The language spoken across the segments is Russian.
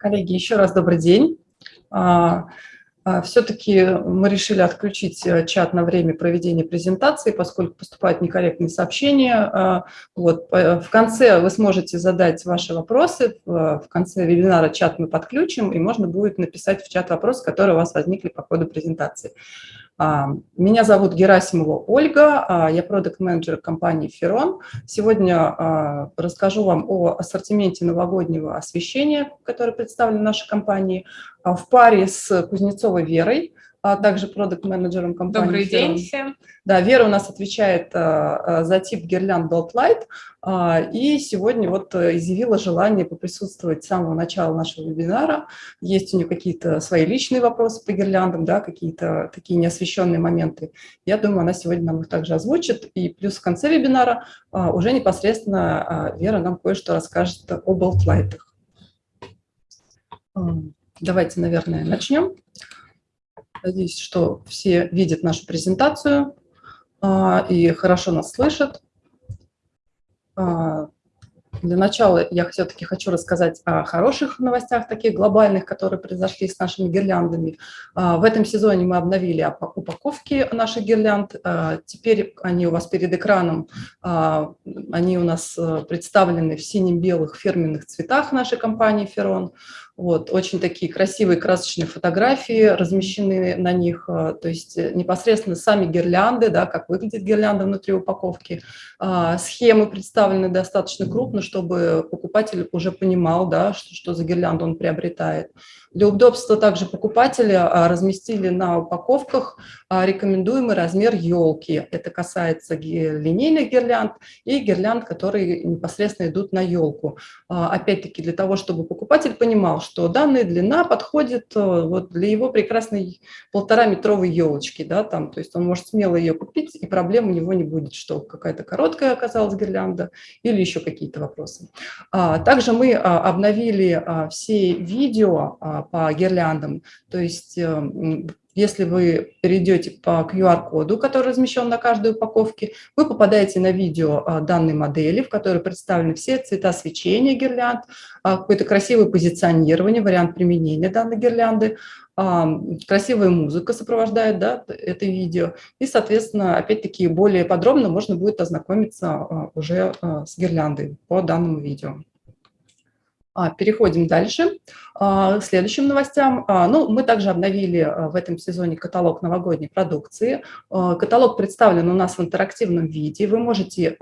Коллеги, еще раз добрый день. А, а, Все-таки мы решили отключить э, чат на время проведения презентации, поскольку поступают некорректные сообщения. А, вот, в конце вы сможете задать ваши вопросы, в конце вебинара чат мы подключим, и можно будет написать в чат вопросы, которые у вас возникли по ходу презентации. А, меня зовут Герасимова Ольга, а, я продукт-менеджер компании «Ферон». Сегодня а, расскажу вам о ассортименте новогоднего освещения, который представлен нашей компании, в паре с Кузнецовой Верой – а также продукт-менеджером компании. Добрый день всем. Да, Вера у нас отвечает а, а, за тип гирлянд Light, а, и сегодня вот э, изъявила желание поприсутствовать с самого начала нашего вебинара. Есть у нее какие-то свои личные вопросы по гирляндам, да, какие-то такие неосвещенные моменты. Я думаю, она сегодня нам их также озвучит. И плюс в конце вебинара а, уже непосредственно а, Вера нам кое-что расскажет о Belt Light. Давайте, наверное, начнем. Надеюсь, что все видят нашу презентацию а, и хорошо нас слышат. А, для начала я все-таки хочу рассказать о хороших новостях, таких глобальных, которые произошли с нашими гирляндами. А, в этом сезоне мы обновили упаковки наших гирлянд. Теперь они у вас перед экраном, они у нас э, представлены в сине-белых фирменных цветах нашей компании «Ферон». Вот, очень такие красивые красочные фотографии размещены на них, а, то есть э, непосредственно сами гирлянды, да, как выглядит гирлянда внутри упаковки. А, схемы представлены достаточно крупно, чтобы покупатель уже понимал, да, что, что за гирлянду он приобретает. Для удобства также покупателя а, разместили на упаковках а, рекомендуемый размер елки. Это касается линейных гирлянд и гирлянд, которые непосредственно идут на елку. Опять-таки для того, чтобы покупатель понимал, что данная длина подходит вот для его прекрасной полтора-метровой елочки. Да, там, то есть он может смело ее купить, и проблем у него не будет, что какая-то короткая оказалась гирлянда или еще какие-то вопросы. Также мы обновили все видео по гирляндам. То есть э, если вы перейдете по QR-коду, который размещен на каждой упаковке, вы попадаете на видео а, данной модели, в которой представлены все цвета свечения гирлянд, а, какое-то красивое позиционирование, вариант применения данной гирлянды, а, красивая музыка сопровождает да, это видео. И, соответственно, опять-таки более подробно можно будет ознакомиться уже с гирляндой по данному видео. А, переходим дальше а, к следующим новостям. А, ну, мы также обновили в этом сезоне каталог новогодней продукции. Каталог представлен у нас в интерактивном виде. Вы можете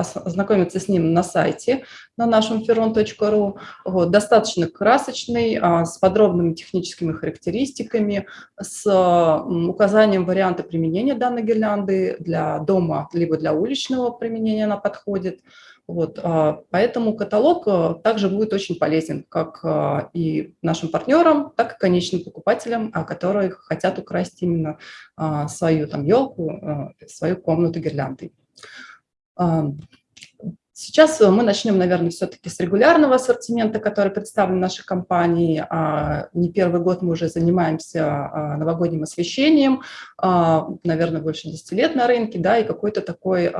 ознакомиться с ним на сайте на нашем ferron.ru. Вот, достаточно красочный, с подробными техническими характеристиками, с указанием варианта применения данной гирлянды для дома, либо для уличного применения она подходит. Вот, а, поэтому каталог а, также будет очень полезен как а, и нашим партнерам, так и конечным покупателям, которые хотят украсть именно свою там елку, свою комнату гирляндой. Сейчас э, мы начнем, наверное, все-таки с регулярного ассортимента, который представлен нашей компании. А, не первый год мы уже занимаемся а, новогодним освещением, а, наверное, больше 10 лет на рынке, да, и какой-то такой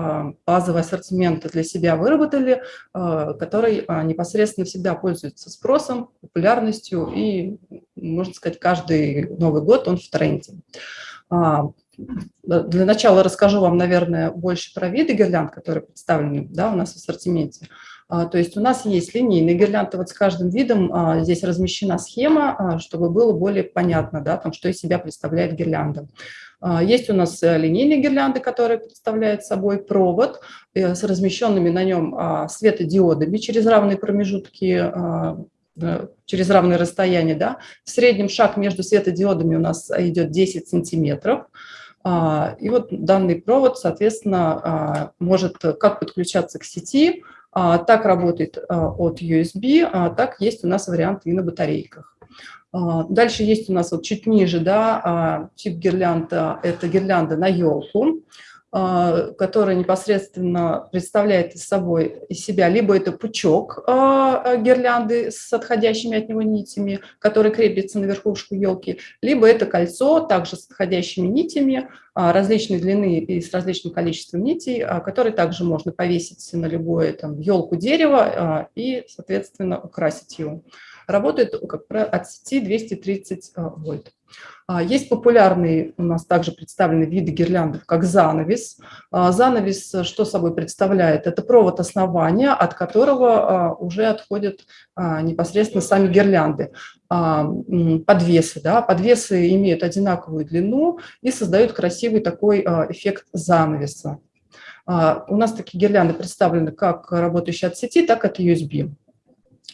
базовый ассортимент для себя выработали, который непосредственно всегда пользуется спросом, популярностью, и, можно сказать, каждый Новый год он в тренде. Для начала расскажу вам, наверное, больше про виды гирлянд, которые представлены да, у нас в ассортименте. А, то есть у нас есть линейные гирлянды, вот с каждым видом а, здесь размещена схема, а, чтобы было более понятно, да, там, что из себя представляет гирлянда. Есть у нас э, линейные гирлянды, которые представляют собой провод э, с размещенными на нем светодиодами через равные промежутки через равное расстояние. Да. В среднем шаг между светодиодами у нас идет 10 сантиметров. А, и вот данный провод, соответственно, а, может как подключаться к сети, а, так работает от USB, так есть у нас варианты и на батарейках. Дальше есть у нас вот чуть ниже, да, тип гирлянда, это гирлянда на елку. А, которая непосредственно представляет из собой из себя либо это пучок а, гирлянды с отходящими от него нитями, который крепится на верхушку елки, либо это кольцо также с отходящими нитями а, различной длины и с различным количеством нитей, которые также можно повесить на любое там елку дерева и, соответственно, украсить его. работает от сети 230 вольт. А, есть популярные у нас также представлены виды гирляндов, как занавес. А, занавес что собой представляет? Это провод основания, от которого уже отходят непосредственно сами гирлянды. Подвесы. Да? Подвесы имеют одинаковую длину и создают красивый такой эффект занавеса. У нас такие гирлянды представлены как работающие от сети, так и от USB.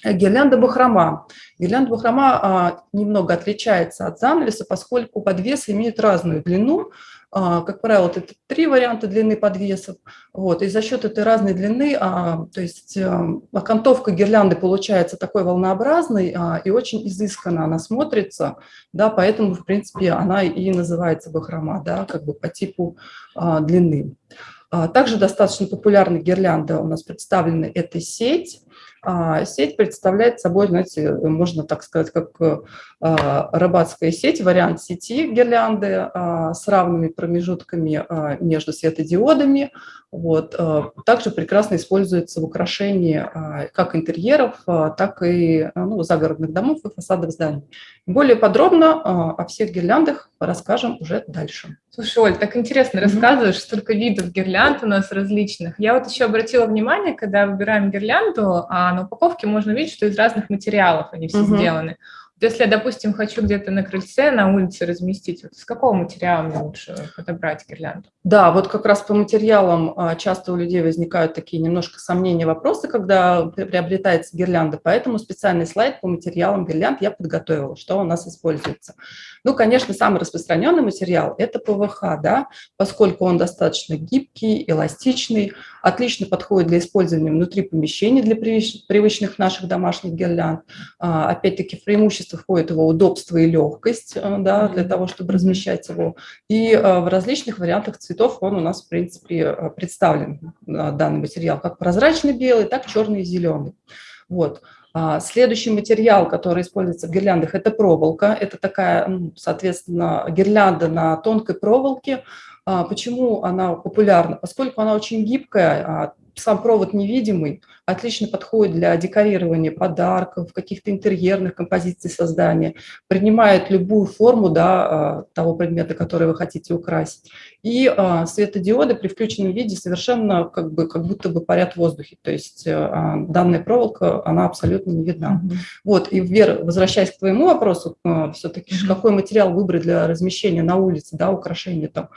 Гирлянда бахрома. Гирлянда бахрома а, немного отличается от занавеса, поскольку подвесы имеют разную длину. А, как правило, это три варианта длины подвесов. Вот, и за счет этой разной длины, а, то есть а, окантовка гирлянды получается такой волнообразной а, и очень изысканно она смотрится, да, поэтому, в принципе, она и называется бахрома, да, как бы по типу а, длины. А, также достаточно популярная гирлянда у нас представлена – это сеть. А, сеть представляет собой, знаете, можно так сказать, как а, рыбацкая сеть, вариант сети гирлянды а, с равными промежутками между светодиодами. Вот. Также прекрасно используется в украшении как интерьеров, так и ну, загородных домов и фасадов зданий. Более подробно о всех гирляндах расскажем уже дальше. Слушай, Оль, так интересно рассказываешь, столько видов гирлянд у нас различных. Я вот еще обратила внимание, когда выбираем гирлянду, а на упаковке можно видеть, что из разных материалов они все угу. сделаны. Если я, допустим, хочу где-то на крыльце, на улице разместить, вот с какого материала мне лучше подобрать гирлянду? Да, вот как раз по материалам а, часто у людей возникают такие немножко сомнения, вопросы, когда приобретается гирлянда, поэтому специальный слайд по материалам гирлянд я подготовила, что у нас используется. Ну, конечно, самый распространенный материал – это ПВХ, да, поскольку он достаточно гибкий, эластичный, отлично подходит для использования внутри помещений для привычных наших домашних гирлянд. А, опять-таки, в преимущество входит его удобство и легкость э, да, для того, чтобы размещать его. И э, в различных вариантах цветов он у нас, в принципе, э, представлен, данный материал, как прозрачный белый, так черный и зеленый. Вот. А, следующий материал, который используется в гирляндах, это проволока. Это такая, соответственно, гирлянда на тонкой проволоке. А, почему она популярна? Поскольку она очень гибкая, а, сам провод невидимый, отлично подходит для декорирования подарков, каких-то интерьерных композиций создания, принимает любую форму да, а, того предмета, который вы хотите украсить. И а, светодиоды при включенном виде совершенно как, бы, как будто бы парят в воздухе, то есть а, данная проволока, она абсолютно не видна. Mm -hmm. Вот, и, Вера, возвращаясь к твоему вопросу, все-таки mm -hmm. какой материал выбрать для размещения на улице, да, украшения там,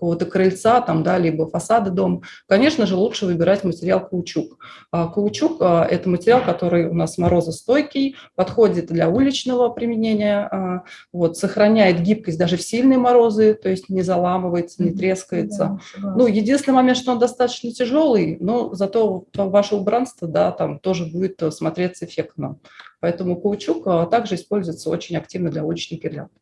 какого-то крыльца, там, да, либо фасада дома, конечно же, лучше выбирать материал каучук. А, каучук а, – это материал, который у нас морозостойкий, подходит для уличного применения, а, вот, сохраняет гибкость даже в сильные морозы, то есть не заламывается, не трескается. Да, ну, единственный момент, что он достаточно тяжелый, но зато ваше убранство, да, там тоже будет э, смотреться эффектно. Поэтому каучук также используется очень активно для уличных гирлянд.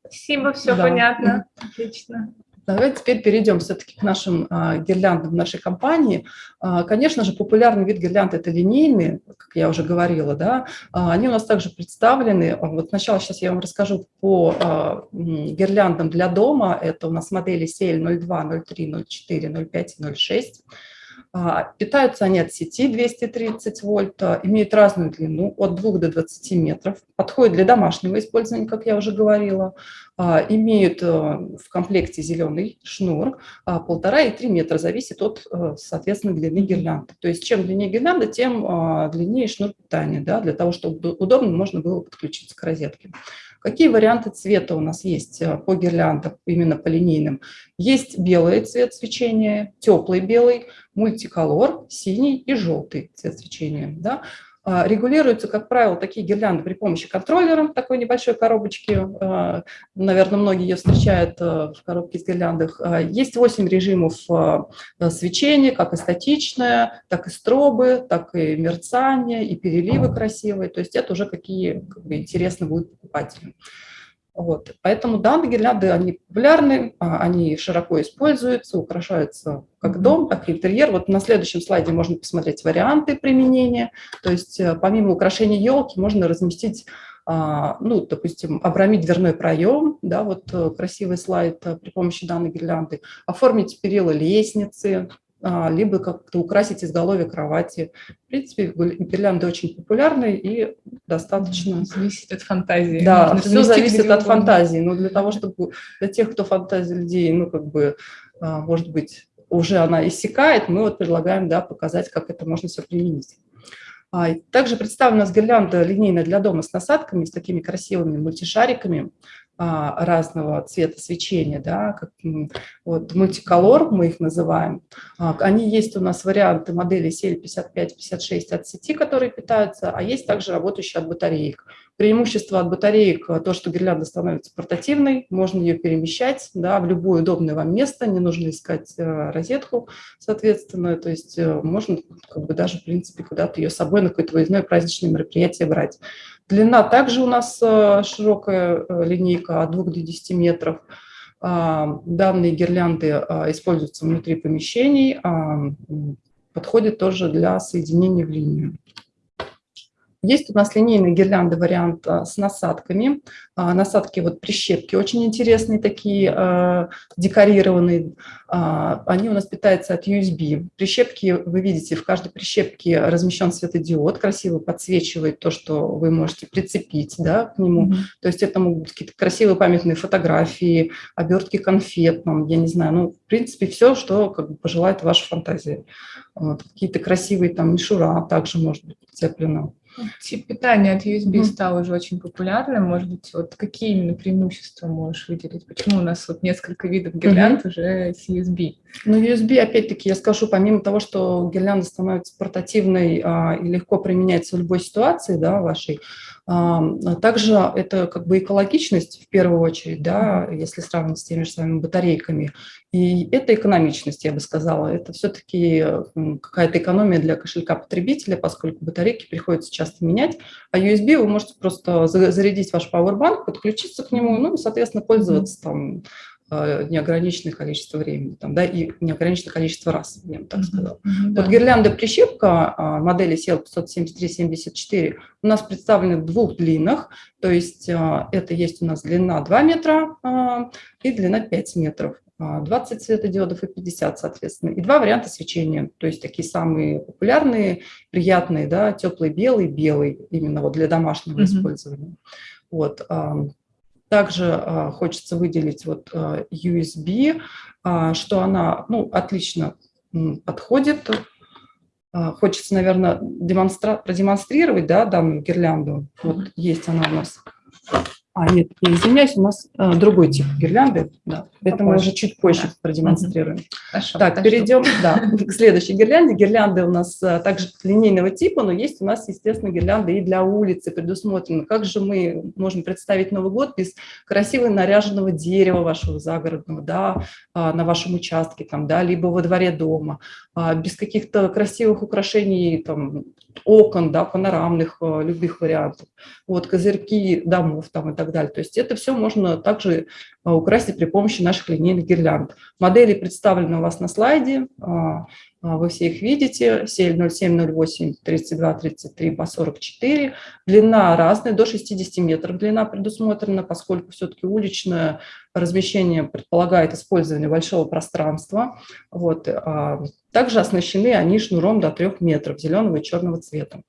Спасибо, все да. понятно. Отлично. Давайте теперь перейдем все-таки к нашим а, гирляндам нашей компании. А, конечно же, популярный вид гирлянд – это линейные, как я уже говорила. Да? А, они у нас также представлены. Вот сначала сейчас я вам расскажу по а, гирляндам для дома. Это у нас модели CL 02, 03, 04, 05 и 06. А, питаются они от сети 230 вольт, а, имеют разную длину от 2 до 20 метров, подходят для домашнего использования, как я уже говорила, а, имеют в комплекте зеленый шнур, полтора и три метра, зависит от, соответственно, длины гирлянды. То есть чем длиннее гирлянда, тем длиннее шнур питания, да, для того, чтобы удобно можно было подключиться к розетке. Какие варианты цвета у нас есть э, по гирляндам, именно по линейным? Есть белый цвет свечения, теплый белый, мультиколор, синий и желтый цвет свечения. Да? А, регулируются, как правило, такие гирлянды при помощи контроллера, такой небольшой коробочки. А, наверное, многие ее встречают а, в коробке с гирляндах. Есть 8 режимов свечения, как и статичное, так и стробы, так и мерцание, и переливы красивые. То есть это уже какие как бы, интересно будут покупателям. Вот. Поэтому данные гирлянды, они популярны, а, они широко используются, украшаются как дом, так и интерьер. Вот на следующем слайде можно посмотреть варианты применения. То есть э, помимо украшения елки можно разместить а, ну, допустим, обрамить дверной проем, да, вот э, красивый слайд э, при помощи данной гирлянды, оформить перила лестницы, либо как-то украсить изголовье кровати. В принципе, гирлянды очень популярны и достаточно... Зависит от фантазии. Да, Можно все зависит от фантазии. Но для того, чтобы для тех, кто фантазия людей, ну, как бы, а, может быть, уже она иссякает, мы вот предлагаем да, показать, как это можно все применить. А, также представлена у нас гирлянда линейная для дома с насадками, с такими красивыми мультишариками а, разного цвета свечения, да, как, вот мультиколор мы их называем. А, они есть у нас варианты модели CL55-56 от сети, которые питаются, а есть также работающие от батареек. Преимущество от батареек – то, что гирлянда становится портативной, можно ее перемещать да, в любое удобное вам место, не нужно искать розетку, соответственно, то есть э, можно как бы даже, в принципе, куда-то ее с собой на какое-то выездное праздничное мероприятие брать. Длина также у нас э, широкая линейка от 2 до 10 метров. А, данные гирлянды а, используются внутри помещений, а, подходят тоже для соединения в линию. Есть у нас линейный гирлянды вариант а, с насадками. А, насадки вот прищепки очень интересные такие, а, декорированные. Они у нас питаются от USB. Прищепки, вы видите, в каждой прищепке размещен светодиод, красиво подсвечивает то, что вы можете прицепить да, к нему. Mm -hmm. То есть это могут быть какие-то красивые памятные фотографии, обертки конфет, там, я не знаю, ну, в принципе, все, что как бы, пожелает ваша фантазия. Вот, Какие-то красивые там мишура также может быть прицеплено. Тип питания от USB mm. стал уже очень популярным. Может быть, вот какие именно преимущества можешь выделить? Почему у нас вот несколько видов гирлянд mm -hmm. уже с USB? Ну, USB, опять-таки, я скажу, помимо того, что гирлянда становится портативной а, и легко применяется в любой ситуации да, вашей, также это как бы экологичность в первую очередь, да, если сравнивать с теми же самыми батарейками. И это экономичность, я бы сказала. Это все-таки какая-то экономия для кошелька потребителя, поскольку батарейки приходится часто менять. А USB вы можете просто зарядить ваш Powerbank, подключиться к нему, ну и, соответственно, пользоваться там неограниченное количество времени, там, да, и неограниченное количество раз, я бы так сказала. Mm -hmm, вот гирлянда прищепка а, модели CL 573-74 у нас представлены в двух длинах, то есть а, это есть у нас длина 2 метра и длина 5 метров. 20 светодиодов и 50, соответственно, и два варианта свечения, то есть такие самые популярные, приятные, да, теплый белый, белый, именно вот для домашнего mm -hmm. использования. Вот, также а, хочется выделить вот а, USB, а, что она ну, отлично подходит. Хочется, наверное, демонстра продемонстрировать да, данную гирлянду. Вот есть она у нас. А, нет, я извиняюсь, у нас э, другой тип гирлянды. Да. Это мы уже чуть позже да. продемонстрируем. Хорошо, так, хорошо. перейдем да, к следующей гирлянде. Гирлянды у нас э, также линейного типа, но есть у нас, естественно, гирлянды и для улицы предусмотрены. Как же мы можем представить Новый год без красивого наряженного дерева вашего загородного, да, а, на вашем участке, там, да, либо во дворе дома, а, без каких-то красивых украшений, там, окон, да, панорамных, э, любых вариантов, вот, козырьки домов там и так далее. То есть это все можно также э, украсить при помощи наших линейных гирлянд. Модели представлены у вас на слайде, а, вы все их видите, сель 0708 32 33 по 44. Длина разная, до 60 метров длина предусмотрена, поскольку все-таки уличное размещение предполагает использование большого пространства. Вот. А, также оснащены они шнуром до 3 метров зеленого и черного цвета.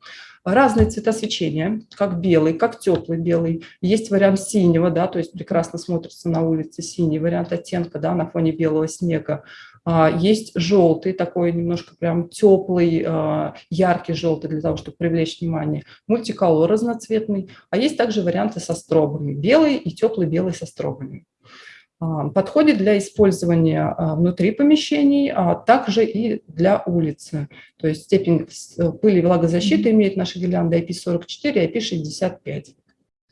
Разные цвета свечения, как белый, как теплый белый. Есть вариант синего, да, то есть прекрасно смотрится на улице синий вариант оттенка да, на фоне белого снега. А, есть желтый, такой немножко прям теплый, а, яркий желтый для того, чтобы привлечь внимание. Мультиколор разноцветный. А есть также варианты со стробами. Белый и теплый белый со стробами. А, подходит для использования внутри помещений, а также и для улицы. То есть степень пыли и влагозащиты имеет наша гирлянда IP44 и IP65.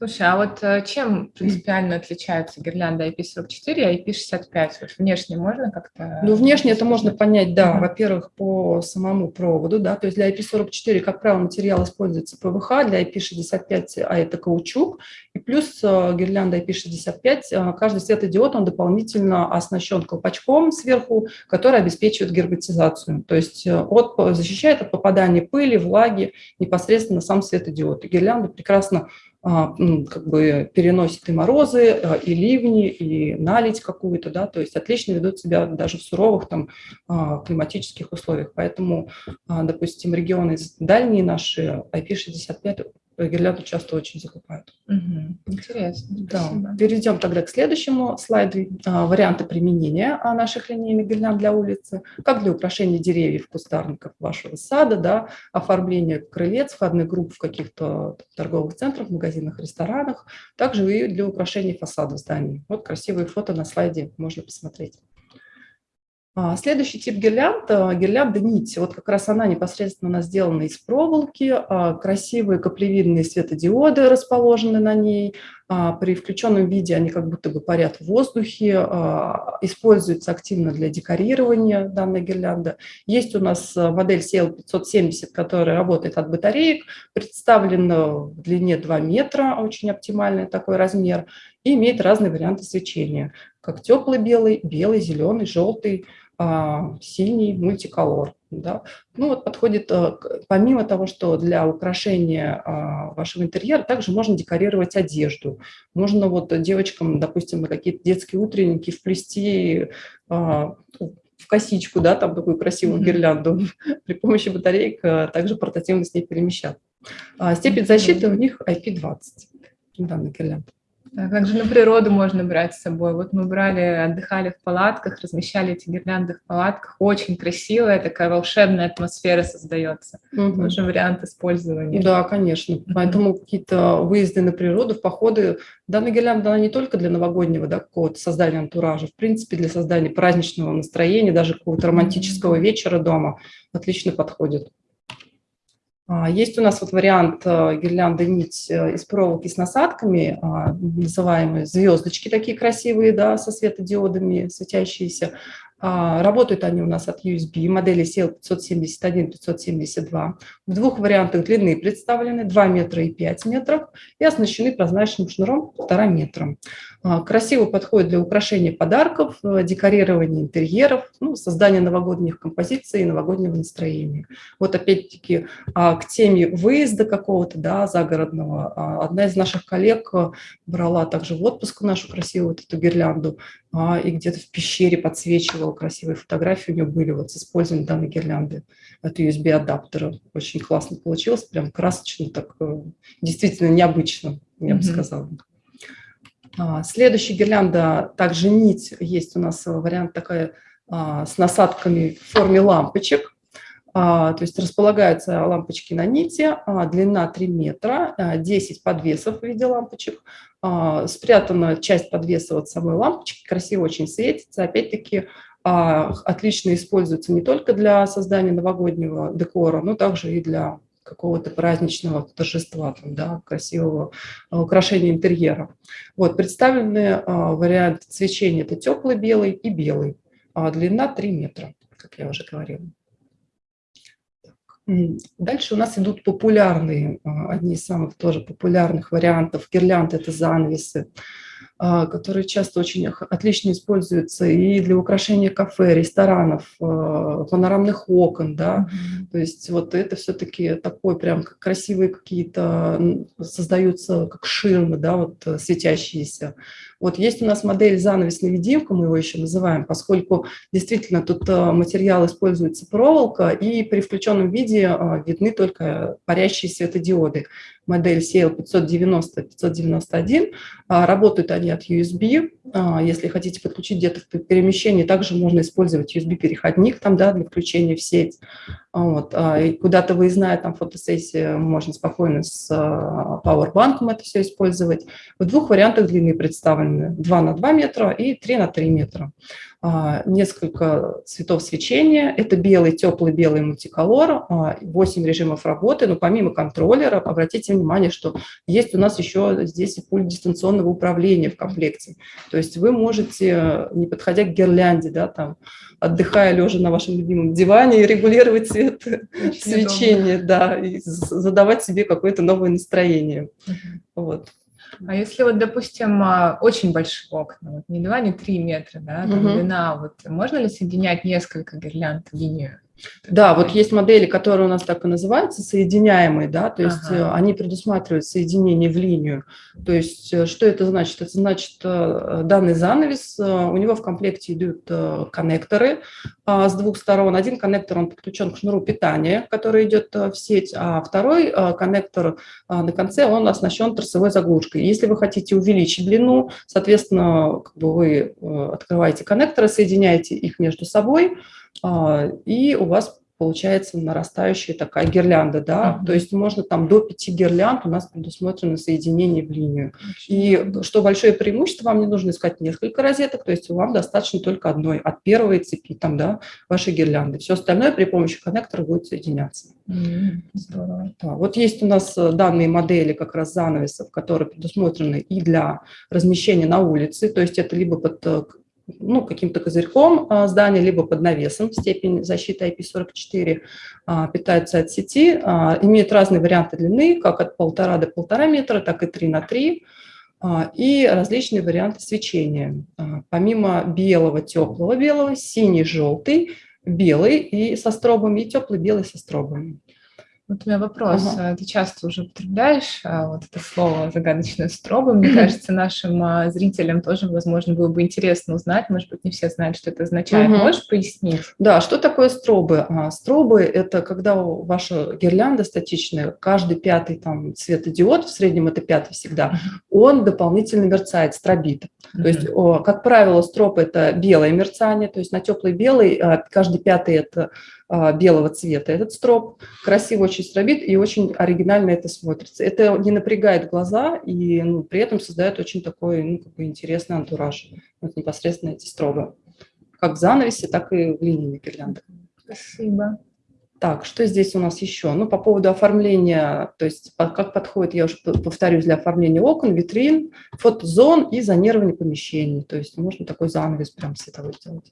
Слушай, а вот э, чем принципиально отличается гирлянда IP44 и IP65? Вот внешне можно как-то... Ну, внешне это можно понять, да, uh-huh. во-первых, по самому проводу, да, то есть для IP44, как правило, материал используется ПВХ, для IP65, а это каучук, и плюс э, гирлянда IP65, э, каждый светодиод, он дополнительно оснащен колпачком сверху, который обеспечивает герметизацию, то есть от, защищает от попадания пыли, влаги непосредственно сам светодиод. И гирлянда прекрасно как бы переносит и морозы, а, и ливни, и налить какую-то, да, то есть отлично ведут себя даже в суровых там а, климатических условиях. Поэтому, допустим, регионы дальние наши IP65 гирлянду часто очень закупают. Угу. Интересно. Да. Перейдем тогда к следующему слайду. А, варианты применения а, наших линейных гирлянд для улицы, как для украшения деревьев, кустарников вашего сада, да, оформление крылец, входных групп в каких-то торговых центрах, магазинах, ресторанах, также и для украшения фасадов зданий. Вот красивые фото на слайде можно посмотреть. А, следующий тип гирлянд – гирлянда нить. Вот как раз она непосредственно у нас сделана из проволоки, а, красивые каплевидные светодиоды расположены на ней. А, при включенном виде они как будто бы парят в воздухе, используются активно для декорирования данной гирлянды. Есть у нас модель CL570, которая работает от батареек, представлена в длине 2 метра, очень оптимальный такой размер, и имеет разные варианты свечения, как теплый белый, белый, зеленый, желтый, а, синий мультиколор. Да? Ну вот подходит, э, помимо того, что для украшения а, вашего интерьера, также можно декорировать одежду. Можно вот девочкам, допустим, какие-то детские утренники вплести а, в косичку, да, там такую красивую гирлянду, при помощи батареек также портативно с ней перемещаться. Степень защиты у них IP20, данный гирлянда. А как же на природу можно брать с собой? Вот мы брали, отдыхали в палатках, размещали эти гирлянды в палатках. Очень красивая такая волшебная атмосфера создается. Угу. Тоже вариант использования. Да, конечно. Угу. Поэтому какие-то выезды на природу, в походы. Данная гирлянда, она не только для новогоднего да, какого-то создания антуража, в принципе, для создания праздничного настроения, даже какого-то романтического вечера дома отлично подходит. А, есть у нас вот вариант э, гирлянды нить э, из проволоки с насадками, а, называемые звездочки такие красивые, да, со светодиодами светящиеся. А, работают они у нас от USB, модели CL571, 572. В двух вариантах длины представлены 2 метра и 5 метров и оснащены прозрачным шнуром 1,5 метра. А, красиво подходит для украшения подарков, э, декорирования интерьеров, ну, создания новогодних композиций и новогоднего настроения. Вот опять-таки а, к теме выезда какого-то, да, загородного. Одна из наших коллег э, брала также в отпуск нашу красивую вот эту гирлянду и где-то в пещере подсвечивала красивые фотографии, у нее были вот с использованием данной гирлянды от USB-адаптера. Очень классно получилось, прям красочно, так э, действительно необычно, я бы mm -hmm. сказала. А, следующая гирлянда, также нить, есть у нас вариант такая а, с насадками в форме лампочек. А, то есть располагаются лампочки на нити, длина 3 метра, 10 а, подвесов в виде лампочек, спрятана часть подвеса от самой лампочки, красиво очень светится. Опять-таки отлично используется не только для создания новогоднего декора, но также и для какого-то праздничного торжества, там, да, красивого а, украшения интерьера. Вот, представлены а, варианты свечения – это теплый белый и белый. А длина 3 метра, как я уже говорила. Дальше у нас идут популярные, одни из самых тоже популярных вариантов гирлянд – это занавесы. А, которые часто очень отлично используются и для украшения кафе, ресторанов, а, панорамных окон, да, mm -hmm. то есть вот это все-таки такой прям красивые какие-то создаются как ширмы, да, вот э, светящиеся. Вот есть у нас модель занавес-невидимка, мы его еще называем, поскольку действительно тут э, материал используется проволока, и при включенном виде а, видны только парящие светодиоды модель CL590-591. А, работают они от USB. А, если хотите подключить где-то в перемещении, также можно использовать USB-переходник там, да, для включения в сеть. Вот. А, куда-то выездная там фотосессия, можно спокойно с Powerbank это все использовать. В двух вариантах длины представлены. 2 на 2 метра и 3 на 3 метра. А, несколько цветов свечения. Это белый, теплый белый мультиколор, 8 а, режимов работы. Но помимо контроллера, обратите внимание, что есть у нас еще здесь и пульт дистанционного управления в комплекте. То есть вы можете, не подходя к гирлянде, да, там, отдыхая лежа на вашем любимом диване, регулировать цвет Очень свечения, удобно. да, и задавать себе какое-то новое настроение. Вот. А если вот, допустим, а, очень большие окна, вот не 2, не 3 метра, да, там угу. длина, вот можно ли соединять несколько гирлянд в линию? Да, вот есть модели, которые у нас так и называются, соединяемые, да, то есть Ага. э, они предусматривают соединение в линию. То есть э, что это значит? Это значит, э, данный занавес, у него в комплекте идут коннекторы а, с двух сторон. Один коннектор, он подключен к шнуру питания, который идет в сеть, а второй коннектор на конце, он оснащен торцевой заглушкой. Если вы хотите увеличить длину, соответственно, как бы вы открываете коннекторы, соединяете их между собой, и у вас получается нарастающая такая гирлянда, да, Мгм. то есть можно там до пяти гирлянд у нас предусмотрено соединение в линию. И что большое преимущество, вам не нужно искать несколько розеток, то есть вам достаточно только одной, от первой цепи там, да, вашей гирлянды. Все остальное при помощи коннектора будет соединяться. М, Здорово. Да, вот есть у нас э, данные модели как раз занавесов, которые предусмотрены и для размещения на улице, то есть это либо под э, ну, каким-то козырьком а, здания, либо под навесом, степень защиты IP44, а, питается от сети, а, имеет разные варианты длины, как от полтора до полтора метра, так и 3 на 3, а, и различные варианты свечения. Помимо белого, теплого белого, синий, желтый, белый и со стробами, и теплый белый со стробами. Вот у меня вопрос. Ага. А Ты часто уже употребляешь а, вот это слово загадочное строба. Мне кажется, нашим а, зрителям тоже, возможно, было бы интересно узнать. Может быть, не все знают, что это означает. Мгм. Можешь пояснить? Да, что такое стробы? А, Стробы – это когда ваша гирлянда статичная, каждый пятый там светодиод, в среднем это пятый всегда, он дополнительно мерцает, стробит. То есть, о, как правило, строп – это белое мерцание, то есть на теплый белый каждый пятый – это белого цвета этот строп. Красиво очень стробит и очень оригинально это смотрится. Это не напрягает глаза и ну, при этом создает очень такой ну, как бы интересный антураж. Вот непосредственно эти стробы. Как в занавесе, так и в линии гирлянды. Спасибо. Так, что здесь у нас еще? Ну, по поводу оформления, то есть как подходит, я уже повторюсь, для оформления окон, витрин, фотозон и зонирования помещений. То есть можно такой занавес прям световой сделать.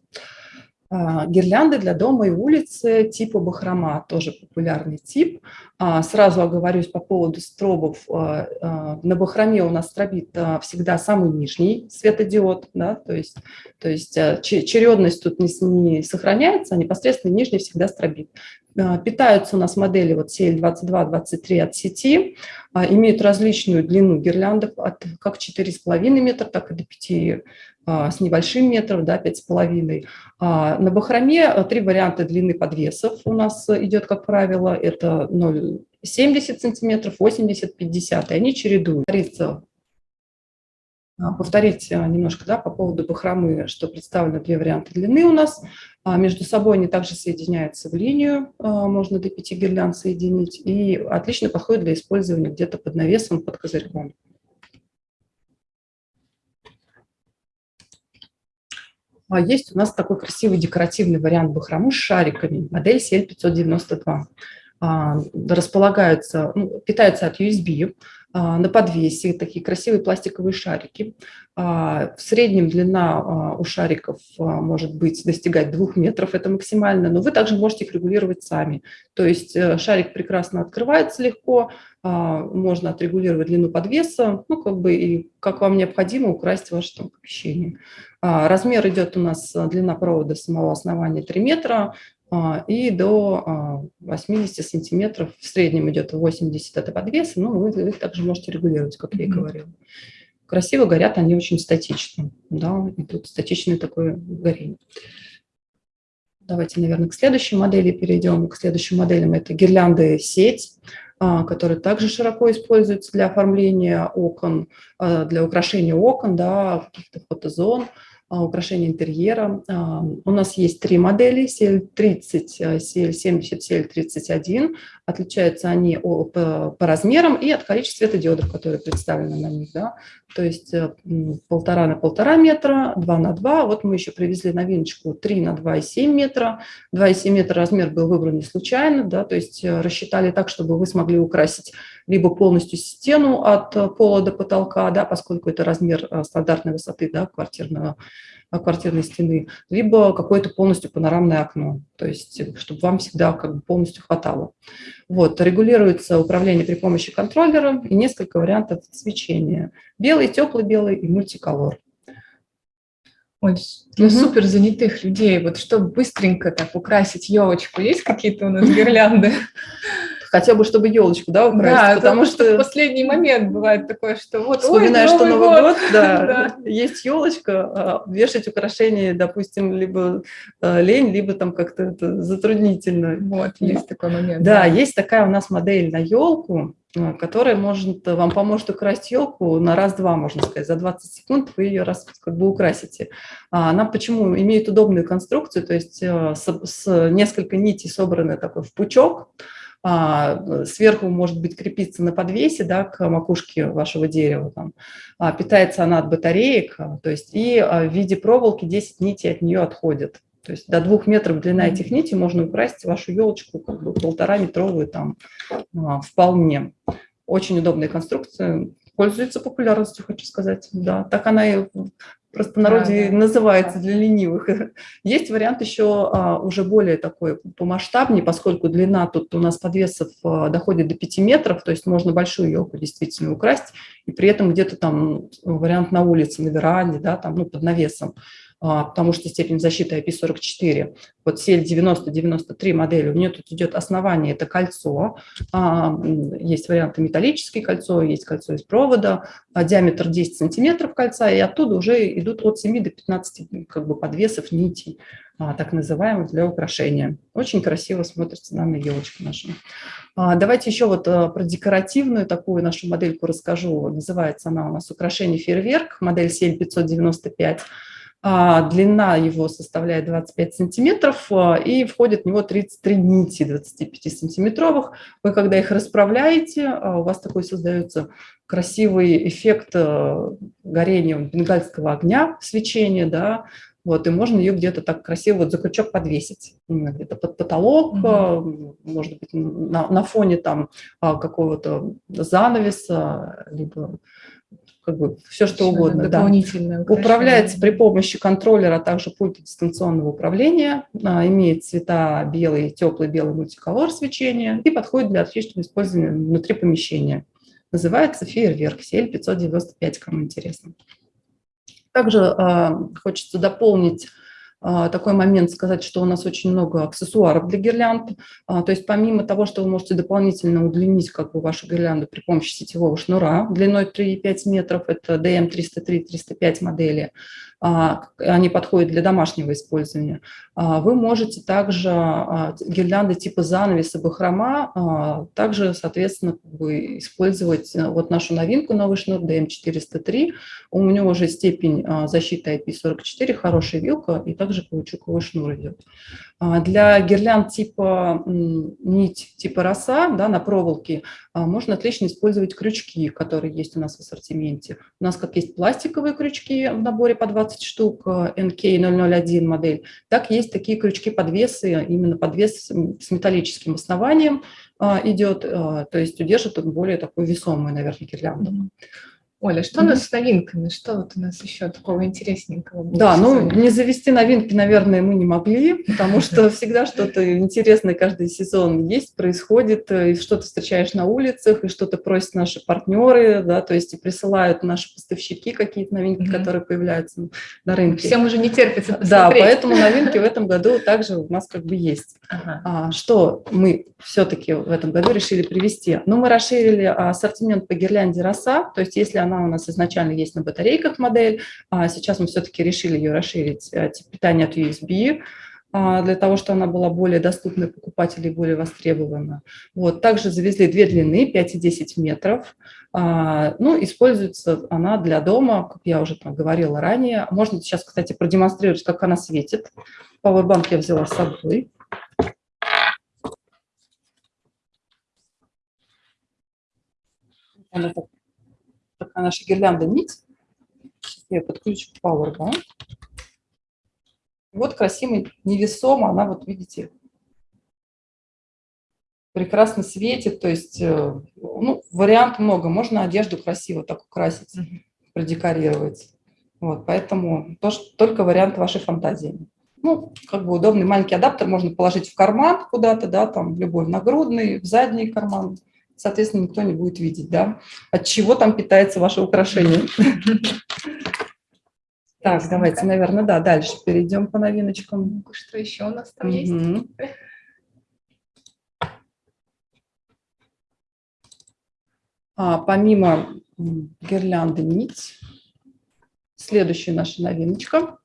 А, Гирлянды для дома и улицы типа бахрома, тоже популярный тип. А, Сразу оговорюсь по поводу стробов. А, На бахроме у нас стробит всегда самый нижний светодиод, да, то есть, то есть че- чередность тут не сохраняется, а непосредственно нижний всегда стробит. А, Питаются у нас модели вот CL22-23 от сети, а, имеют различную длину гирляндов от как 4,5 метра, так и до 5 а, с небольшим метров, да, 5,5. А, На бахроме три варианта длины подвесов у нас идет, как правило, это 0,70 сантиметров, 80, 50, и они чередуют. Повториться, а, Повторить а, немножко да, по поводу бахромы, что представлено две варианта длины у нас. А, Между собой они также соединяются в линию, а, можно до 5 гирлянд соединить, и отлично подходит для использования где-то под навесом, под козырьком. А Есть у нас такой красивый декоративный вариант бахромы с шариками, модель CL592. А, Располагаются, ну, питаются от USB, а, на подвесе такие красивые пластиковые шарики. А, В среднем длина а, у шариков а, может быть достигать двух метров, это максимально, но вы также можете их регулировать сами. То есть э, шарик прекрасно открывается легко, а, можно отрегулировать длину подвеса, ну, как бы и как вам необходимо украсть ваше там помещение. А, Размер идет у нас, а, длина провода самого основания 3 метра а, и до а, 80 сантиметров. В среднем идет 80 это подвеса, но вы, их также можете регулировать, как я и говорила. Красиво горят они очень статично. Да, и тут статичное такое горение. Давайте, наверное, к следующей модели перейдем. К следующим моделям это гирлянды сеть, а, которые также широко используются для оформления окон, а, для украшения окон, да, каких-то фотозон, а, украшения интерьера. А, У нас есть три модели, CL30, а, CL70, CL31. Отличаются они по, размерам и от количества светодиодов, которые представлены на них. Да. То есть э, полтора на полтора метра, два на два. Вот мы еще привезли новиночку 3 на 2,7 метра. 2,7 метра размер был выбран не случайно, да, то есть э, рассчитали так, чтобы вы смогли украсить либо полностью стену от пола до потолка, да, поскольку это размер э, стандартной высоты да, квартирного, квартирной стены, либо какое-то полностью панорамное окно, то есть э, чтобы вам всегда как бы полностью хватало. Вот, регулируется управление при помощи контроллера и несколько вариантов свечения. Белый, теплый белый и мультиколор. Ой, для угу. супер занятых людей, вот чтобы быстренько так украсить елочку, есть какие-то у нас гирлянды? хотя бы чтобы елочку, да, украсть, да, потому что в последний момент бывает такое, что вот вспоминаешь, что Новый год, год да, есть елочка, а вешать украшения, допустим, либо э, лень, либо там как-то это затруднительно. Вот, есть такой момент. Да, есть такая у нас модель на елку, э, которая может вам поможет украсть елку на раз-два, можно сказать, за 20 секунд вы ее раз как бы украсите. А она почему имеет удобную конструкцию, то есть э, с, с несколько нитей собраны такой в пучок, а, сверху может быть крепиться на подвесе да, к макушке вашего дерева. Там. А, питается она от батареек, а, то есть и в виде проволоки 10 нитей от нее отходят. То есть до двух метров длина этих нитей можно украсть вашу елочку, как бы полтора метровую там вполне. Очень удобная конструкция, пользуется популярностью, хочу сказать. Да, так она и простонародье да, да. называется для ленивых. Есть вариант еще а, уже более такой помасштабнее, поскольку длина тут у нас подвесов а, доходит до 5 метров, то есть можно большую елку действительно украсть, и при этом где-то там вариант на улице, на веранде, да, там, ну, под навесом. А, потому что степень защиты IP44. Вот CL90-93 модели, у нее тут идет основание, это кольцо. А, есть варианты металлическое кольцо, есть кольцо из провода, а, диаметр 10 сантиметров кольца, и оттуда уже идут от 7 до 15 как бы, подвесов нитей, так называемых, для украшения. Очень красиво смотрится на елочка наша. Давайте еще вот про декоративную такую нашу модельку расскажу. Называется она у нас «Украшение фейерверк», модель CL595. А, длина его составляет 25 сантиметров, а, и входит в него 33 нити 25-сантиметровых. Вы, когда их расправляете, а, у вас такой создается красивый эффект горения бенгальского огня, свечения, да, вот, и можно ее где-то так красиво вот за крючок подвесить, где-то под потолок, угу. может быть, на, на фоне там какого-то занавеса, либо как бы все что угодно. Дополнительное да. Управляется при помощи контроллера, также пульта дистанционного управления, а, имеет цвета белый, теплый белый мультиколор свечения и подходит для отличного использования внутри помещения. Называется фейерверк CL595, кому интересно. Также э, хочется дополнить такой момент сказать, что у нас очень много аксессуаров для гирлянд. А, то есть помимо того, что вы можете дополнительно удлинить как бы, вашу гирлянду при помощи сетевого шнура длиной 3,5 метров, это DM303-305 модели, а, они подходят для домашнего использования. А, вы можете также а, гирлянды типа занавеса, бахрома, также, соответственно, как использовать э, вот нашу новинку, новый шнур DM403. У него уже степень защиты IP44, хорошая вилка, и также каучуковый шнур идет. Для гирлянд типа нить, типа роса да, на проволоке можно отлично использовать крючки, которые есть у нас в ассортименте. У нас как есть пластиковые крючки в наборе по 20 штук, NK001 модель, так есть такие крючки-подвесы, именно подвес с металлическим основанием идет, то есть удержит более такую весомую, наверное, гирлянду. Оля, что mm -hmm. у нас с новинками? Что вот у нас еще такого интересненького? Да, ну не завести новинки, наверное, мы не могли, потому что всегда что-то интересное каждый сезон есть, происходит, э, и что-то встречаешь на улицах, и что-то просят наши партнеры, да, то есть и присылают наши поставщики какие-то новинки, mm -hmm. которые появляются на рынке. Всем уже не терпится посмотреть. Да, поэтому новинки в этом году также у нас как бы есть. Ага. А, что мы все-таки в этом году решили привести? Ну, мы расширили ассортимент по гирлянде роса, то есть если она у нас изначально есть на батарейках модель, а сейчас мы все-таки решили ее расширить, э, тип питания от USB, а, для того, чтобы она была более доступной покупателю и более востребована. Вот. Также завезли две длины, 5 и 10 метров. А, ну, используется она для дома, как я уже там говорила ранее. Можно сейчас, кстати, продемонстрировать, как она светит. Powerbank я взяла с собой. Она так наша гирлянда нить. Я подключу Powerbank. Вот красивый, невесомо, она вот, видите, прекрасно светит, то есть, э, ну, вариант много, можно одежду красиво так украсить, продекорировать. Вот, поэтому тоже, только вариант вашей фантазии. Ну, как бы удобный маленький адаптер можно положить в карман куда-то, да, там, в любой нагрудный, в задний карман соответственно, никто не будет видеть, да, от чего там питается ваше украшение. Так, давайте, наверное, да, дальше перейдем по новиночкам. Что еще у нас там есть? А, помимо гирлянды нить, следующая наша новиночка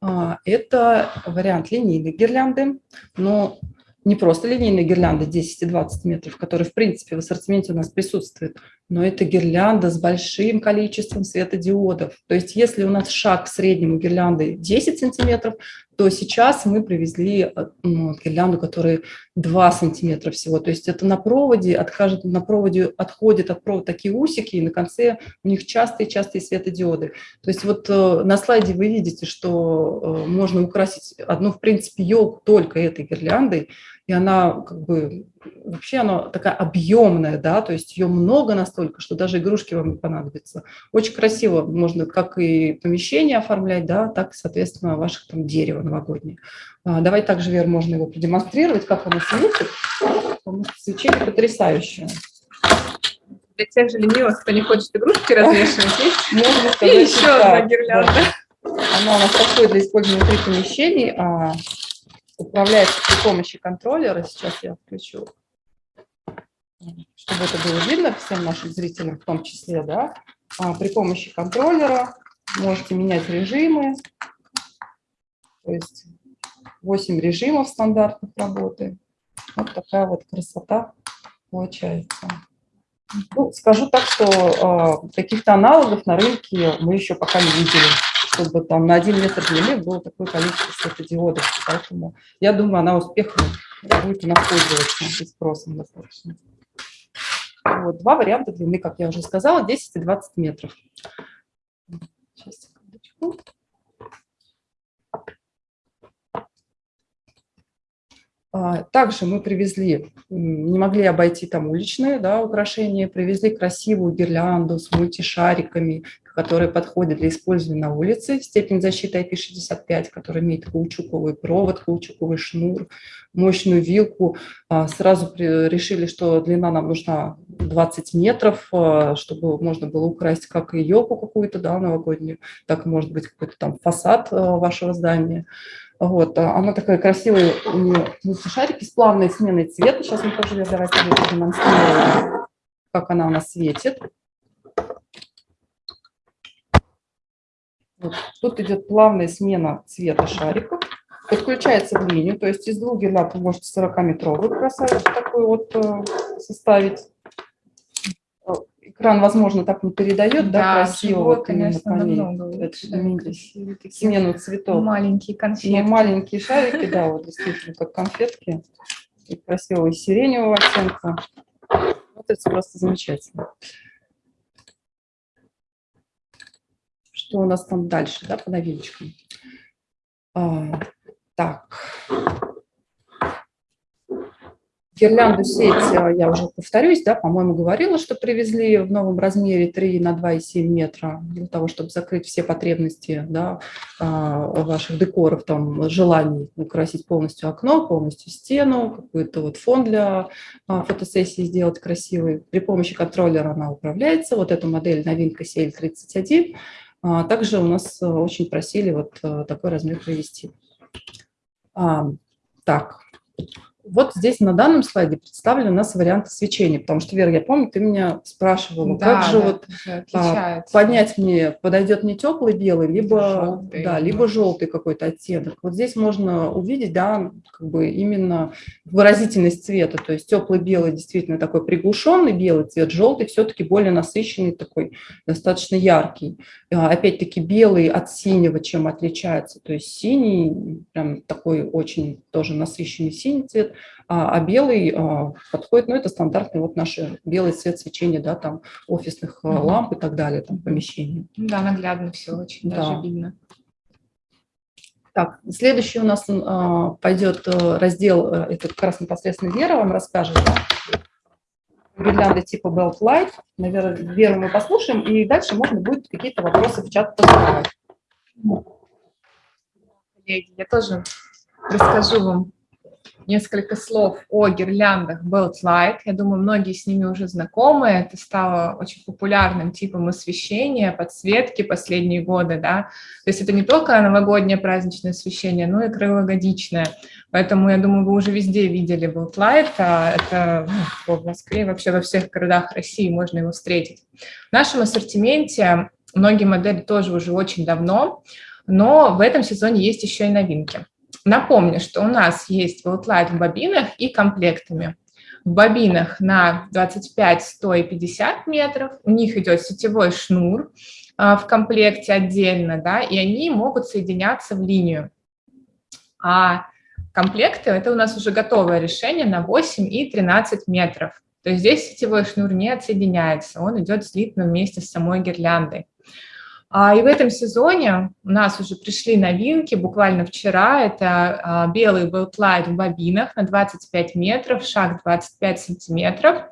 а, – это вариант линейной гирлянды, но не просто линейная гирлянда 10 и 20 метров, которая, в принципе, в ассортименте у нас присутствует, но это гирлянда с большим количеством светодиодов. То есть если у нас шаг к среднему гирлянды 10 сантиметров, то сейчас мы привезли э, ну, гирлянду, которая 2 сантиметра всего. То есть это на проводе, откажет, на проводе отходят от провода такие усики, и на конце у них частые-частые светодиоды. То есть вот э, на слайде вы видите, что э, можно украсить одну, в принципе, елку только этой гирляндой, и она как бы вообще она такая объемная, да, то есть ее много настолько, что даже игрушки вам не понадобятся. Очень красиво можно как и помещение оформлять, да, так, соответственно, ваших там дерево новогоднее. А, давай также, Вер, можно его продемонстрировать, как оно светит, потому что свечение потрясающее. Для тех же ленивых, кто не хочет игрушки развешивать, есть можно сказать, и еще одна гирлянда. Она у нас подходит для использования внутри помещений, а управляется при помощи контроллера. Сейчас я включу, чтобы это было видно всем нашим зрителям в том числе. Да? А при помощи контроллера можете менять режимы. То есть 8 режимов стандартных работы. Вот такая вот красота получается. Ну, скажу так, что э, каких-то аналогов на рынке мы еще пока не видели чтобы там на один метр длины было такое количество светодиодов. Поэтому я думаю, она успехом будет у нас пользоваться и спросом достаточно. Вот, два варианта длины, как я уже сказала, 10 и 20 метров. Сейчас, секундочку. Также мы привезли, не могли обойти там уличные да, украшения, привезли красивую гирлянду с мультишариками, которая подходит для использования на улице. Степень защиты IP65, которая имеет каучуковый провод, каучуковый шнур, мощную вилку. А, сразу решили, что длина нам нужна 20 метров, а, чтобы можно было украсть как елку какую-то да, новогоднюю, так может быть какой-то там фасад вашего здания. Вот, а она такая красивая, у нее шарики с плавной сменой цвета. Сейчас мы тоже давайте продемонстрируем, как она у нас светит. Вот. Тут идет плавная смена цвета шариков. Подключается в линию, то есть из двух гирлянд вы можете 40-метровую красавицу такую вот э, составить экран, возможно, так не передает, да, да красиво. Живот, вот конечно, намного Смену цветов. Маленькие конфетки. Ну, маленькие шарики, да, вот действительно, как конфетки. И красивого сиреневого оттенка. Вот это просто замечательно. Что у нас там дальше, да, по новиночкам? А, так. Гирлянду сеть, э, я уже повторюсь, да, по-моему, говорила, что привезли в новом размере 3 на 2,7 метра для того, чтобы закрыть все потребности да, а, ваших декоров, там, желаний украсить полностью окно, полностью стену, какой-то вот фон для а, фотосессии сделать красивый. При помощи контроллера она управляется. Вот эта модель новинка CL31. А, также у нас э, очень просили вот э, такой размер привести. Так, вот здесь на данном слайде представлены у нас варианты свечения, потому что, Вера, я помню, ты меня спрашивала, да, как же да, вот а, поднять мне, подойдет не теплый белый, либо желтый, да, либо желтый какой-то оттенок. Вот здесь можно увидеть, да, как бы именно выразительность цвета, то есть теплый белый действительно такой приглушенный белый цвет, желтый все-таки более насыщенный такой, достаточно яркий. А, опять-таки белый от синего чем отличается, то есть синий, прям такой очень тоже насыщенный синий цвет, а, а белый а, подходит, ну, это стандартный вот наш белый цвет свечения, да, там офисных -hmm. ламп и так далее, там помещений. Да, наглядно все очень да. даже видно. Так, следующий у нас а, пойдет э, раздел, э, это как раз непосредственно Вера вам расскажет, да? гирлянды типа Belt Light. Наверное, Веру мы послушаем, и дальше можно будет какие-то вопросы в чат. Коллеги, я тоже расскажу вам несколько слов о гирляндах Belt Light. Я думаю, многие с ними уже знакомы. Это стало очень популярным типом освещения, подсветки последние годы. Да? То есть это не только новогоднее праздничное освещение, но и круглогодичное. Поэтому, я думаю, вы уже везде видели Belt Light. А это ну, в Москве, вообще во всех городах России можно его встретить. В нашем ассортименте многие модели тоже уже очень давно, но в этом сезоне есть еще и новинки. Напомню, что у нас есть Волтлайт в бобинах и комплектами. В бобинах на 25, 100 и 50 метров. У них идет сетевой шнур а, в комплекте отдельно, да, и они могут соединяться в линию. А комплекты – это у нас уже готовое решение на 8 и 13 метров. То есть здесь сетевой шнур не отсоединяется, он идет слитно вместе с самой гирляндой. А, и в этом сезоне у нас уже пришли новинки, буквально вчера, это а, белый Beltlight в бобинах на 25 метров, шаг 25 сантиметров,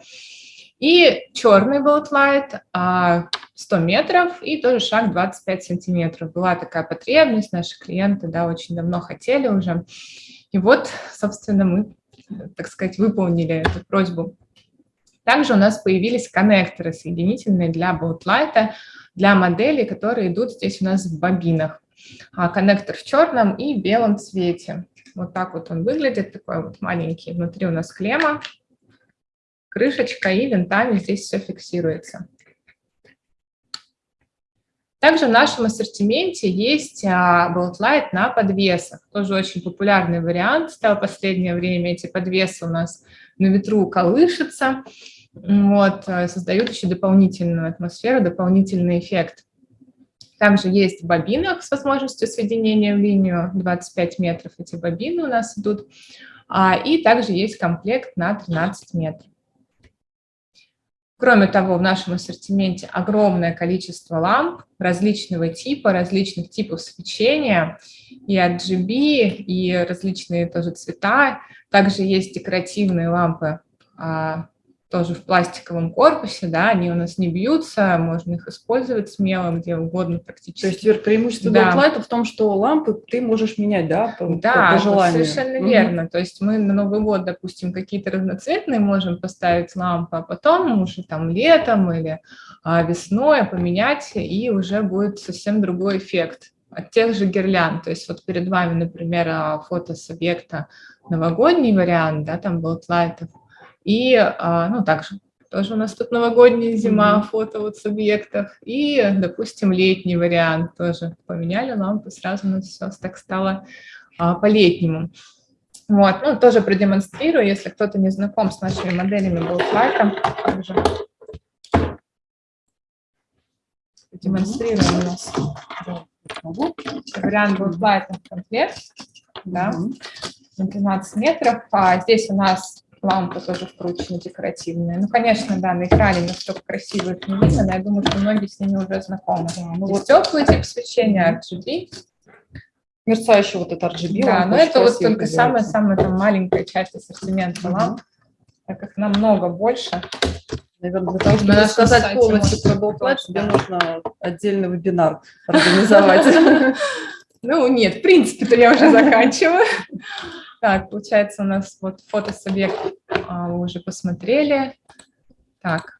и черный 100 а, метров и тоже шаг 25 сантиметров. Была такая потребность, наши клиенты да, очень давно хотели уже. И вот, собственно, мы, так сказать, выполнили эту просьбу. Также у нас появились коннекторы соединительные для Beltlight, для моделей, которые идут здесь у нас в бобинах. А, коннектор в черном и белом цвете. Вот так вот он выглядит, такой вот маленький. Внутри у нас клемма, крышечка и винтами здесь все фиксируется. Также в нашем ассортименте есть Light на подвесах. Тоже очень популярный вариант стал в последнее время. Эти подвесы у нас на ветру колышутся вот, э, создают еще дополнительную атмосферу, дополнительный эффект. Также есть в с возможностью соединения в линию 25 метров, эти бобины у нас идут. А, и также есть комплект на 13 метров. Кроме того, в нашем ассортименте огромное количество ламп различного типа, различных типов свечения, и RGB, и различные тоже цвета. Также есть декоративные лампы а, тоже в пластиковом корпусе, да, они у нас не бьются, можно их использовать смело, где угодно практически. То есть, Вер, преимущество да. Downlight в том, что лампы ты можешь менять, да, по, да, по желанию? совершенно угу. верно. То есть мы на Новый год, допустим, какие-то разноцветные можем поставить лампы, а потом уже там летом или а, весной поменять, и уже будет совсем другой эффект от тех же гирлянд. То есть вот перед вами, например, а, фото с объекта новогодний вариант, да, там был лайтов, и, а, ну, также тоже у нас тут новогодняя зима, mm -hmm. фото вот с объектов. И, допустим, летний вариант тоже. Поменяли лампы, сразу у нас все так стало а, по-летнему. Вот, ну, тоже продемонстрирую, если кто-то не знаком с нашими моделями Goldlight, также демонстрируем у нас вариант Goldlight комплект, да, на 12 метров. А здесь у нас лампы тоже вкручены декоративные. Ну, конечно, да, на экране настолько красиво их не видно, но я думаю, что многие с ними уже знакомы. Да, ну, вот теплый тип свечения RGB. Мерцающий вот этот RGB. Да, но это вот только самая-самая маленькая часть ассортимента ламп, так как намного больше. Наверное, для того, чтобы рассказать полностью про Goldlight, тебе нужно отдельный вебинар организовать. Ну, нет, в принципе-то я уже заканчиваю. Так, получается, у нас вот фотосубъект а, вы уже посмотрели. Так.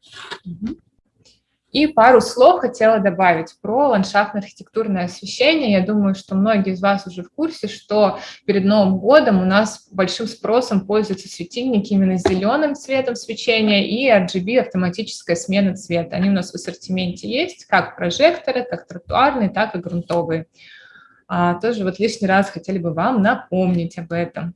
И пару слов хотела добавить про ландшафтно-архитектурное освещение. Я думаю, что многие из вас уже в курсе, что перед Новым годом у нас большим спросом пользуются светильники именно с зеленым цветом свечения и RGB автоматическая смена цвета. Они у нас в ассортименте есть, как прожекторы, как тротуарные, так и грунтовые а, тоже вот лишний раз хотели бы вам напомнить об этом.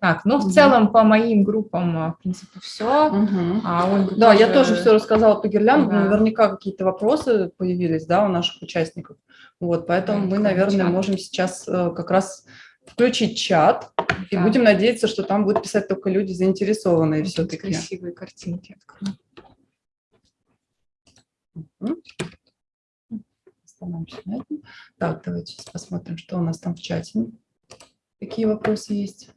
Так, ну, в угу. целом, по моим группам, а, в принципе, все. Угу. А Ольга да, тоже... я тоже все рассказала по гирлянду. Да. Наверняка какие-то вопросы появились, да, у наших участников. Вот, поэтому да, мы, наверное, чат. можем сейчас э, как раз включить чат. Да. И будем надеяться, что там будут писать только люди заинтересованные все-таки. Красивые картинки открою. Угу остановимся на этом. Так, давайте сейчас посмотрим, что у нас там в чате. Какие вопросы есть.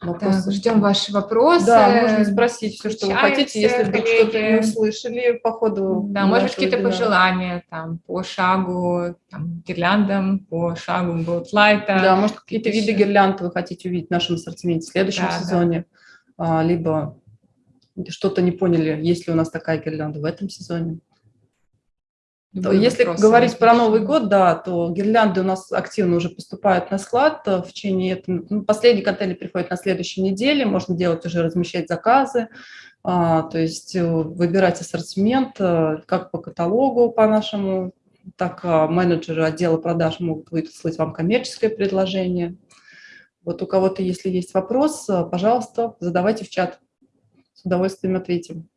Вопросы? Так, ждем ваши вопросы. Да, можно спросить все, что вы хотите, если вдруг что-то не услышали по ходу. Да, может быть, какие-то пожелания там по шагу, там, гирляндам, по шагу Голдлайта. Да, может, какие-то виды гирлянд вы хотите увидеть в нашем ассортименте в следующем Да, да. сезоне, а, либо что-то не поняли, есть ли у нас такая гирлянда в этом сезоне. Любые Если вопросы говорить про. Новый год, да, то гирлянды у нас активно уже поступают на склад э, в течение этого. ну, последний контейнер приходит на следующей неделе, можно делать уже размещать заказы, а, то есть э, выбирать ассортимент э, как по каталогу по нашему, так а, менеджеры отдела продаж могут выслать вам коммерческое предложение. Вот у кого-то, если есть вопрос, э, пожалуйста, задавайте в чат, с удовольствием ответим.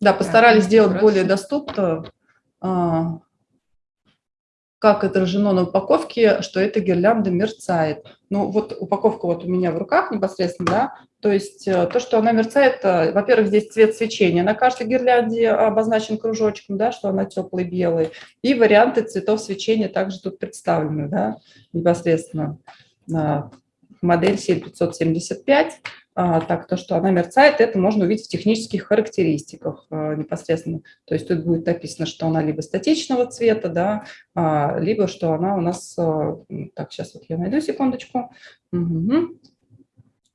Да, постарались сделать вопросы. более доступно, а, как отражено на упаковке, что эта гирлянда мерцает. Ну, вот упаковка вот у меня в руках непосредственно, да, то есть э, то, что она мерцает, э, во-первых, здесь цвет свечения, на каждой гирлянде обозначен кружочком, да, что она теплый белый, и варианты цветов свечения также тут представлены, да, непосредственно. Модель 7575, а, так, то, что она мерцает, это можно увидеть в технических характеристиках а, непосредственно. То есть тут будет написано, что она либо статичного цвета, да, а, либо что она у нас... а, Так, сейчас вот я найду секундочку. Мгм.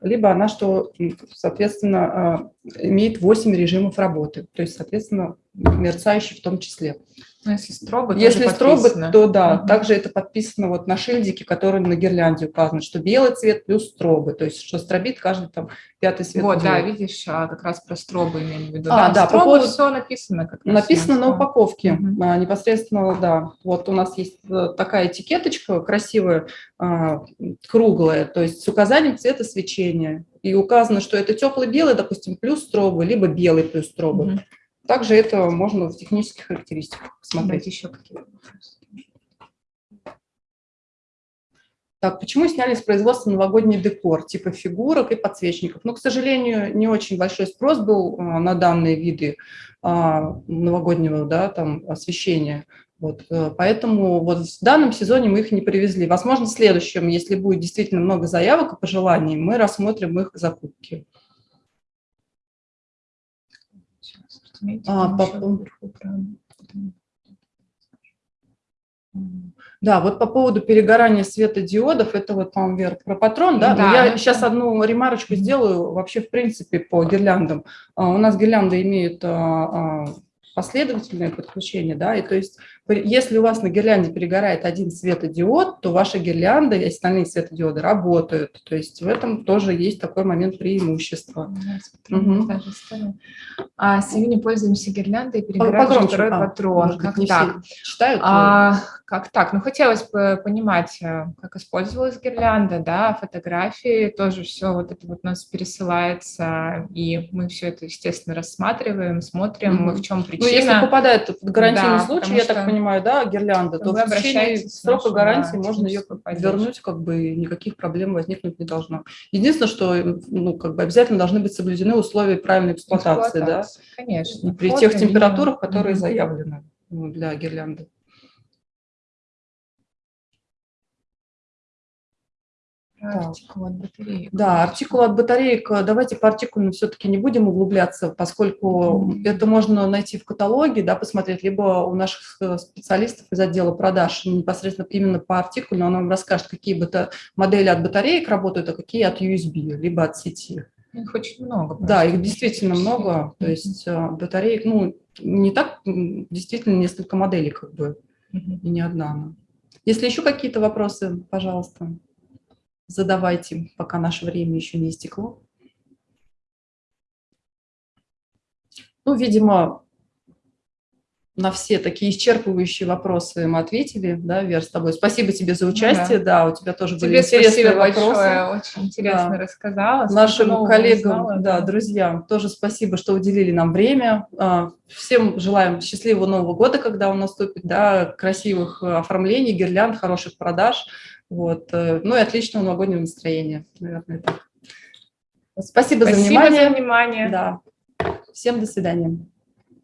Либо она, что, соответственно, а, имеет 8 режимов работы, то есть, соответственно, мерцающий в том числе. Ну, если тоже Если подписано. то да, Мгм. также это подписано вот на шильдике, который на гирлянде указан, что белый цвет плюс стробы, то есть что стробит каждый там пятый цвет. Вот, да, видишь, а, как раз про стробы имеем в виду. А, да, по стробы поводу- все написано. Как Написано на упаковке, а, непосредственно, да. Вот у нас есть э, такая этикеточка красивая, а, круглая, то есть с указанием цвета свечения. И указано, что это теплый белый, допустим, плюс стробы, либо белый плюс стробы. Мгм. Также это можно в технических характеристиках посмотреть. Еще какие. Так, почему сняли с производства новогодний декор, типа фигурок и подсвечников? Ну, к сожалению, не очень большой спрос был а, на данные виды а, новогоднего да, там, освещения. Вот, э, поэтому вот в данном сезоне мы их не привезли. Возможно, в следующем, если будет действительно много заявок и пожеланий, мы рассмотрим их закупки. Разумеете, А, по- вверху. Да, вот по поводу перегорания светодиодов, это вот, по-моему, Вера, про патрон, да? Но Да, я ну, сейчас одну ремарочку сделаю вообще, в принципе, по гирляндам. А, У нас гирлянды имеют а, а, последовательное подключение, да, и то есть если у вас на гирлянде перегорает один светодиод, то ваша гирлянда и остальные светодиоды работают. То есть в этом тоже есть такой момент преимущества. Да, ставим. А с июня пользуемся гирляндой, перебираем Погромче, второй а, патрон. может Как так? все читают. А, как так? Ну, хотелось бы понимать, э, как использовалась гирлянда, да, фотографии, тоже все вот это вот у нас пересылается, и мы все это, естественно, рассматриваем, смотрим, Мгм. в чем Ну, если причина. попадает в гарантийный Да, случай, я так понимаю, да, гирлянда, то вы в течение срока гарантии да, можно ее поддержку. вернуть, как бы никаких проблем возникнуть не должно. Единственное, что ну, как бы обязательно должны быть соблюдены условия правильной эксплуатации, да, Эксплуатация, Конечно. при Фото, тех температурах, которые Мгм. заявлены ну, для гирлянды. Артикул от батареи. Да, артикул от батареек, давайте по артикулам все-таки не будем углубляться, поскольку это можно найти в каталоге, да, посмотреть, либо у наших э, специалистов из отдела продаж непосредственно именно по артикулу, он вам расскажет, какие бата- модели от батареек работают, а какие от USB, либо от сети. Их очень много. Да, просто. их действительно много, то есть э, батареек, ну, не так, действительно несколько моделей как бы, и не одна. Если еще какие-то вопросы, пожалуйста, задавайте, пока наше время еще не истекло. Ну, видимо, на все такие исчерпывающие вопросы мы ответили, да, Вер, с тобой. Спасибо тебе за участие, да, у тебя тоже были Ну Тебе интересные спасибо вопросы. большое, очень интересно Да. рассказала. Нашим коллегам, узнала, да, друзьям тоже спасибо, что уделили нам время. А, Всем желаем счастливого Нового года, когда он наступит, да, красивых э, оформлений, гирлянд, хороших продаж, вот, э, ну и отличного новогоднего настроения, наверное, так. Спасибо, Спасибо за внимание. за внимание. Да. Всем до свидания.